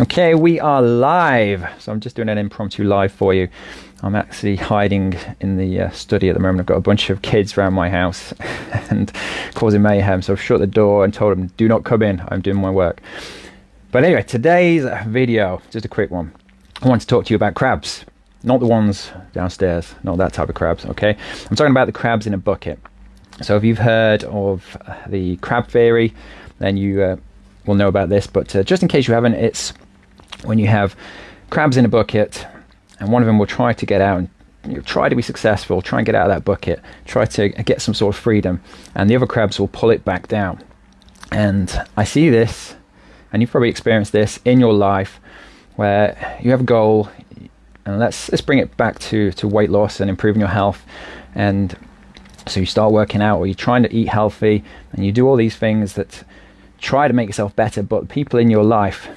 Okay, we are live. So I'm just doing an impromptu live for you. I'm actually hiding in the uh, study at the moment. I've got a bunch of kids around my house and causing mayhem. So I've shut the door and told them, do not come in. I'm doing my work. But anyway, today's video, just a quick one. I want to talk to you about crabs. Not the ones downstairs, not that type of crabs, okay? I'm talking about the crabs in a bucket. So if you've heard of the crab theory, then you uh, will know about this. But uh, just in case you haven't, it's when you have crabs in a bucket and one of them will try to get out and you know, try to be successful, try and get out of that bucket, try to get some sort of freedom, and the other crabs will pull it back down. And I see this, and you've probably experienced this in your life, where you have a goal, and let's let's bring it back to to weight loss and improving your health, and so you start working out, or you're trying to eat healthy, and you do all these things that try to make yourself better, but people in your life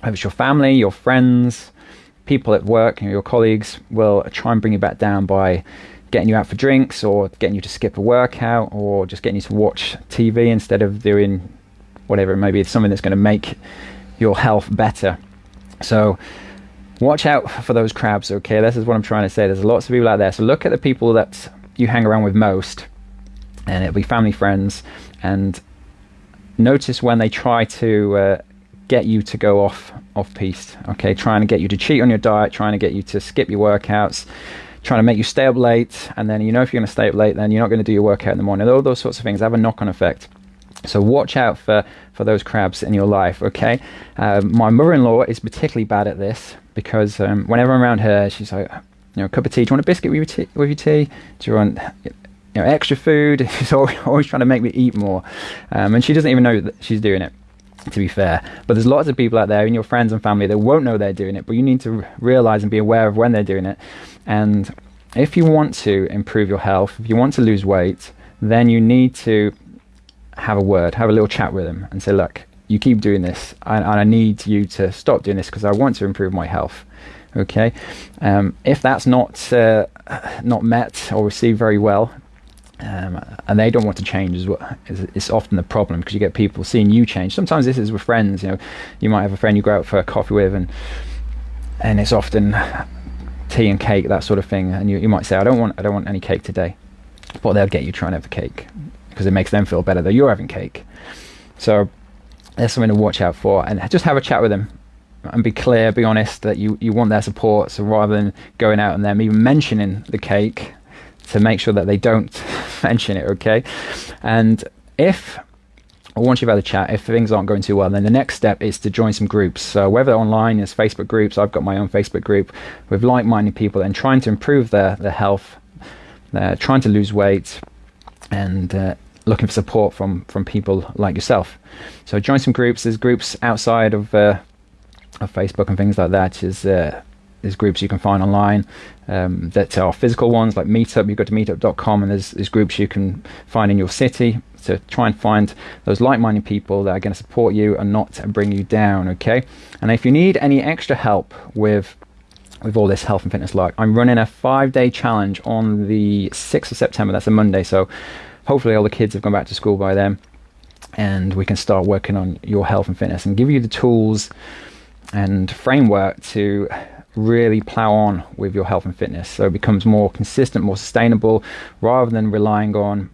whether it's your family, your friends, people at work, your colleagues will try and bring you back down by getting you out for drinks or getting you to skip a workout or just getting you to watch TV instead of doing whatever it may be, it's something that's going to make your health better. So watch out for those crabs, okay? This is what I'm trying to say. There's lots of people out there. So look at the people that you hang around with most, and it'll be family, friends, and notice when they try to uh, get you to go off off piste. Okay, trying to get you to cheat on your diet, trying to get you to skip your workouts, trying to make you stay up late, and then you know if you're going to stay up late, then you're not going to do your workout in the morning. All those sorts of things have a knock-on effect. So watch out for for those crabs in your life. Okay, um, my mother-in-law is particularly bad at this because um, whenever I'm around her, she's like, you know, a cup of tea. Do you want a biscuit with your tea? With your tea? Do you want you know, extra food? She's always, always trying to make me eat more, um, and she doesn't even know that she's doing it to be fair. But there's lots of people out there in your friends and family that won't know they're doing it, but you need to realize and be aware of when they're doing it. And if you want to improve your health, if you want to lose weight, then you need to have a word, have a little chat with them and say, look, you keep doing this and, and I need you to stop doing this because I want to improve my health. Okay. Um, if that's not, uh, not met or received very well, um, and they don't want to change is what is, It's, it's often the problem because you get people seeing you change. Sometimes this is with friends. You know, you might have a friend you go out for a coffee with, and and it's often tea and cake, that sort of thing. And you, you might say, I don't want I don't want any cake today, but they'll get you trying to have the cake because it makes them feel better that you're having cake. So there's something to watch out for, and just have a chat with them and be clear, be honest that you, you want their support. So rather than going out and them even mentioning the cake, to make sure that they don't mention it, okay? And if once you've had a chat, if things aren't going too well, then the next step is to join some groups. So whether online is Facebook groups, I've got my own Facebook group with like-minded people and trying to improve their, their health, they're trying to lose weight, and uh, looking for support from from people like yourself. So join some groups. There's groups outside of uh, of Facebook and things like that. Is uh, there's groups you can find online um, that are physical ones like Meetup. You go to meetup.com and there's, there's groups you can find in your city to try and find those like-minded people that are going to support you and not bring you down. Okay, and if you need any extra help with with all this health and fitness like I'm running a five-day challenge on the 6th of September. That's a Monday, so hopefully all the kids have gone back to school by then, and we can start working on your health and fitness and give you the tools and framework to really plow on with your health and fitness so it becomes more consistent more sustainable rather than relying on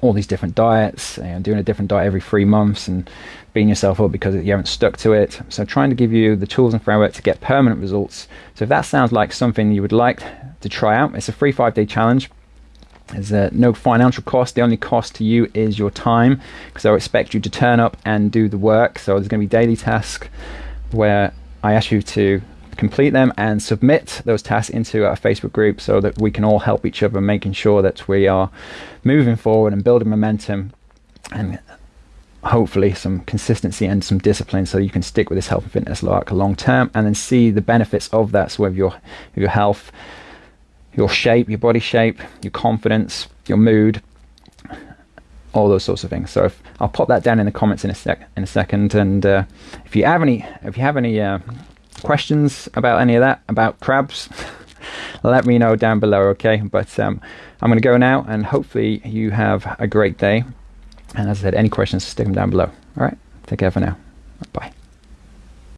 all these different diets and doing a different diet every three months and beating yourself up because you haven't stuck to it so trying to give you the tools and framework to get permanent results so if that sounds like something you would like to try out it's a free five day challenge there's uh, no financial cost. The only cost to you is your time because I expect you to turn up and do the work. So there's going to be daily tasks where I ask you to complete them and submit those tasks into our Facebook group so that we can all help each other making sure that we are moving forward and building momentum and hopefully some consistency and some discipline so you can stick with this health and fitness lark long term and then see the benefits of that. So with your your health your shape your body shape your confidence your mood all those sorts of things. So if, I'll pop that down in the comments in a sec in a second. And uh, if you have any if you have any uh, questions about any of that, about crabs, let me know down below, okay? But um, I'm going to go now, and hopefully you have a great day. And as I said, any questions, stick them down below. All right, take care for now. Bye.